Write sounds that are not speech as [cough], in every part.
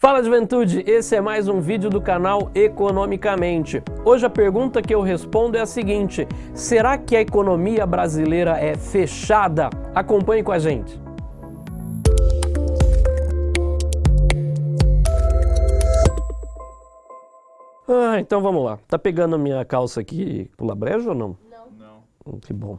Fala juventude, esse é mais um vídeo do canal Economicamente. Hoje a pergunta que eu respondo é a seguinte, será que a economia brasileira é fechada? Acompanhe com a gente. Ah, então vamos lá. Tá pegando minha calça aqui pula brejo ou não? Não. Não. Que bom.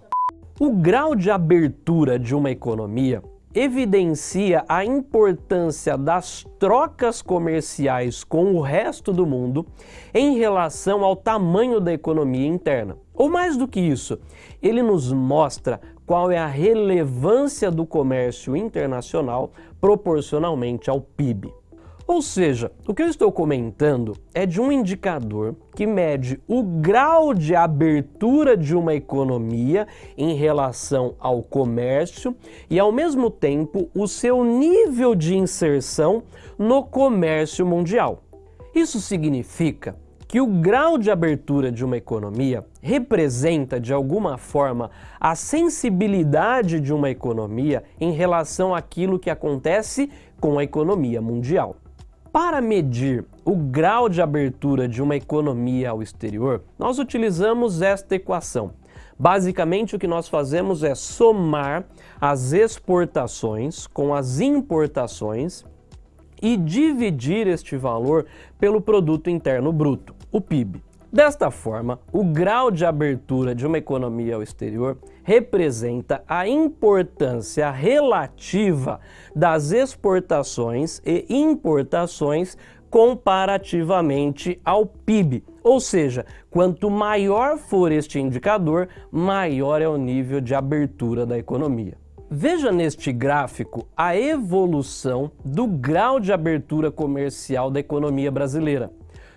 O grau de abertura de uma economia evidencia a importância das trocas comerciais com o resto do mundo em relação ao tamanho da economia interna. Ou mais do que isso, ele nos mostra qual é a relevância do comércio internacional proporcionalmente ao PIB. Ou seja, o que eu estou comentando é de um indicador que mede o grau de abertura de uma economia em relação ao comércio e, ao mesmo tempo, o seu nível de inserção no comércio mundial. Isso significa que o grau de abertura de uma economia representa, de alguma forma, a sensibilidade de uma economia em relação àquilo que acontece com a economia mundial. Para medir o grau de abertura de uma economia ao exterior, nós utilizamos esta equação. Basicamente, o que nós fazemos é somar as exportações com as importações e dividir este valor pelo Produto Interno Bruto, o PIB. Desta forma, o grau de abertura de uma economia ao exterior representa a importância relativa das exportações e importações comparativamente ao PIB. Ou seja, quanto maior for este indicador, maior é o nível de abertura da economia. Veja neste gráfico a evolução do grau de abertura comercial da economia brasileira.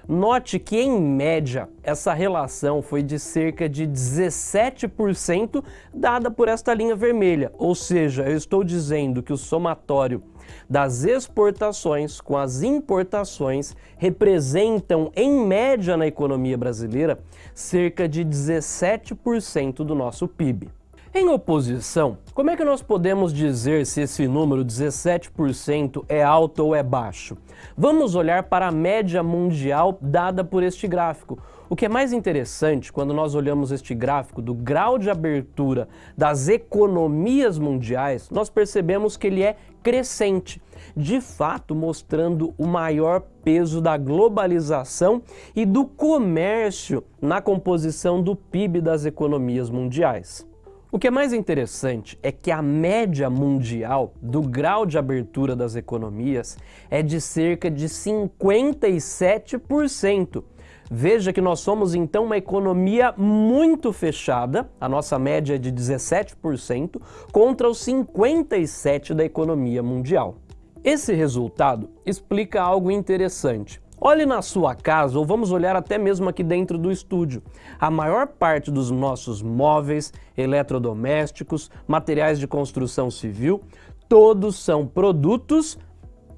Note que, em média, essa relação foi de cerca de 17% dada por esta linha vermelha, ou seja, eu estou dizendo que o somatório das exportações com as importações representam, em média na economia brasileira, cerca de 17% do nosso PIB. Em oposição, como é que nós podemos dizer se esse número 17% é alto ou é baixo? Vamos olhar para a média mundial dada por este gráfico. O que é mais interessante quando nós olhamos este gráfico do grau de abertura das economias mundiais, nós percebemos que ele é crescente, de fato mostrando o maior peso da globalização e do comércio na composição do PIB das economias mundiais. O que é mais interessante é que a média mundial do grau de abertura das economias é de cerca de 57%. Veja que nós somos então uma economia muito fechada, a nossa média é de 17%, contra os 57% da economia mundial. Esse resultado explica algo interessante. Olhe na sua casa, ou vamos olhar até mesmo aqui dentro do estúdio. A maior parte dos nossos móveis, eletrodomésticos, materiais de construção civil, todos são produtos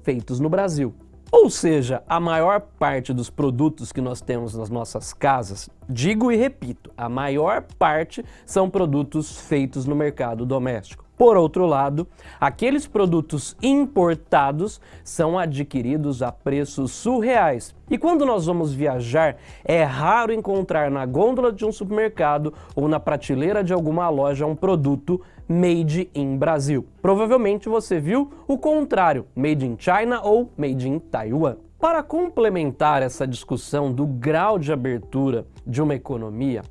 feitos no Brasil. Ou seja, a maior parte dos produtos que nós temos nas nossas casas, digo e repito, a maior parte são produtos feitos no mercado doméstico. Por outro lado, aqueles produtos importados são adquiridos a preços surreais. E quando nós vamos viajar, é raro encontrar na gôndola de um supermercado ou na prateleira de alguma loja um produto made in Brasil. Provavelmente você viu o contrário, made in China ou made in Taiwan. Para complementar essa discussão do grau de abertura de uma economia,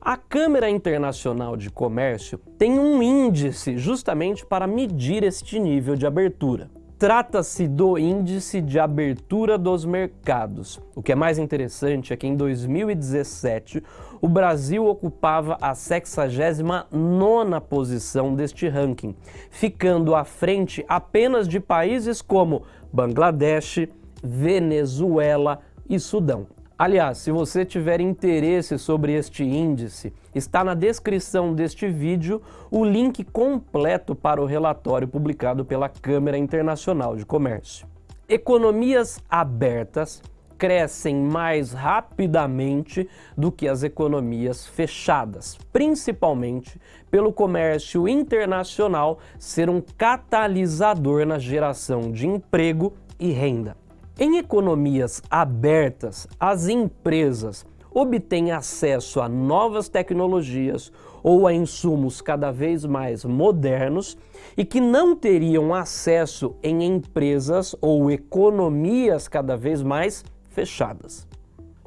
a Câmara Internacional de Comércio tem um índice justamente para medir este nível de abertura. Trata-se do Índice de Abertura dos Mercados. O que é mais interessante é que em 2017 o Brasil ocupava a 69ª posição deste ranking, ficando à frente apenas de países como Bangladesh, Venezuela e Sudão. Aliás, se você tiver interesse sobre este índice, está na descrição deste vídeo o link completo para o relatório publicado pela Câmara Internacional de Comércio. Economias abertas crescem mais rapidamente do que as economias fechadas, principalmente pelo comércio internacional ser um catalisador na geração de emprego e renda. Em economias abertas, as empresas obtêm acesso a novas tecnologias ou a insumos cada vez mais modernos e que não teriam acesso em empresas ou economias cada vez mais fechadas.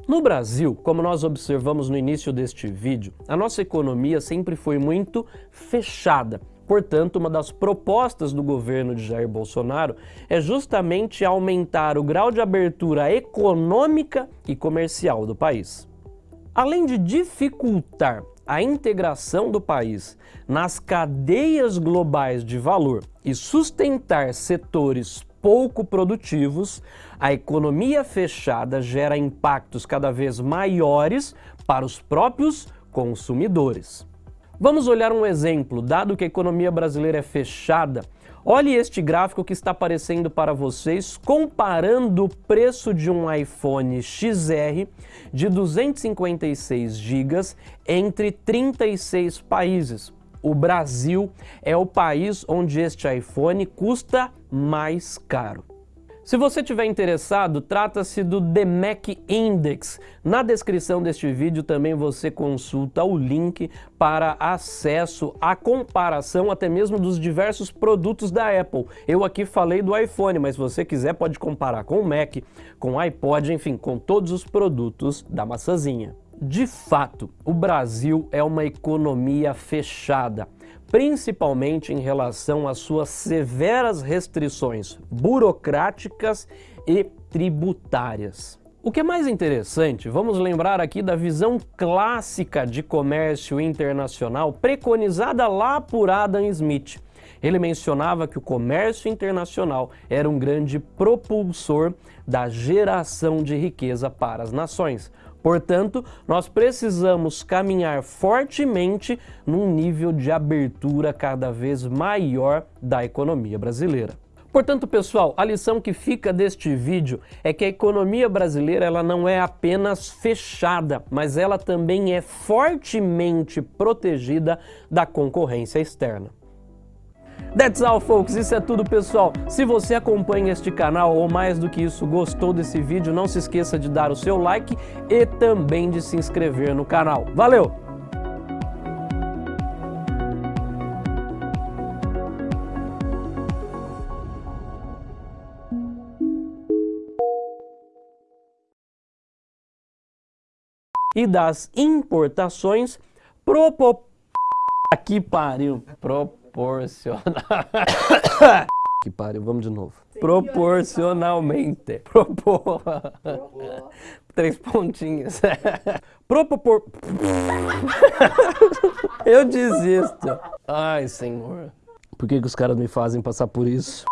No Brasil, como nós observamos no início deste vídeo, a nossa economia sempre foi muito fechada. Portanto, uma das propostas do governo de Jair Bolsonaro é justamente aumentar o grau de abertura econômica e comercial do país. Além de dificultar a integração do país nas cadeias globais de valor e sustentar setores pouco produtivos, a economia fechada gera impactos cada vez maiores para os próprios consumidores. Vamos olhar um exemplo, dado que a economia brasileira é fechada, olhe este gráfico que está aparecendo para vocês comparando o preço de um iPhone XR de 256 GB entre 36 países. O Brasil é o país onde este iPhone custa mais caro. Se você estiver interessado, trata-se do DMAC Index. Na descrição deste vídeo também você consulta o link para acesso à comparação até mesmo dos diversos produtos da Apple. Eu aqui falei do iPhone, mas se você quiser pode comparar com o Mac, com o iPod, enfim, com todos os produtos da maçãzinha. De fato, o Brasil é uma economia fechada, principalmente em relação às suas severas restrições burocráticas e tributárias. O que é mais interessante, vamos lembrar aqui da visão clássica de comércio internacional preconizada lá por Adam Smith. Ele mencionava que o comércio internacional era um grande propulsor da geração de riqueza para as nações. Portanto, nós precisamos caminhar fortemente num nível de abertura cada vez maior da economia brasileira. Portanto, pessoal, a lição que fica deste vídeo é que a economia brasileira ela não é apenas fechada, mas ela também é fortemente protegida da concorrência externa. That's all, folks. Isso é tudo, pessoal. Se você acompanha este canal ou mais do que isso, gostou desse vídeo, não se esqueça de dar o seu like e também de se inscrever no canal. Valeu! E das importações propo... Aqui pariu. Pro proporcional. [coughs] que pariu, vamos de novo. Proporcionalmente. Propor. Três pontinhos. [laughs] Propor. [laughs] Eu desisto. Ai, senhor. Por que, que os caras me fazem passar por isso?